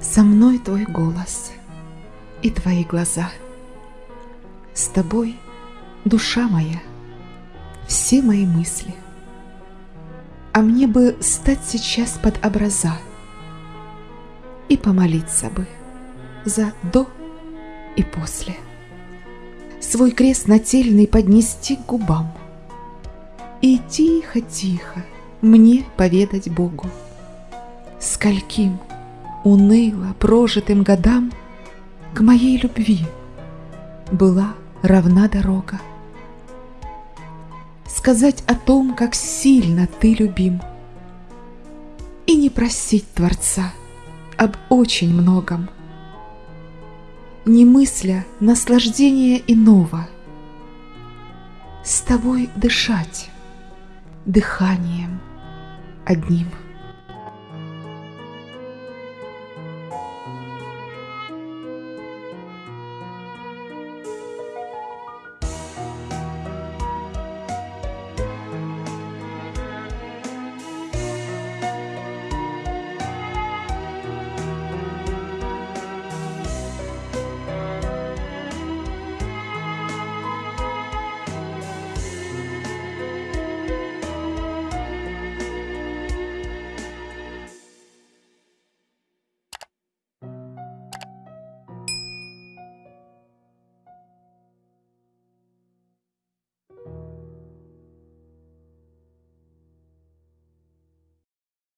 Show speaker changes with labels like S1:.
S1: Со мной твой голос и твои глаза. С тобой душа моя, все мои мысли. А мне бы стать сейчас под образа И помолиться бы за до и после. Свой крест нательный поднести к губам И тихо-тихо мне поведать Богу, Скольким уныло прожитым годам К моей любви была равна дорога. Сказать о том, как сильно ты любим, И не просить Творца об очень многом, Не мысля наслаждения иного, С тобой дышать дыханием одним.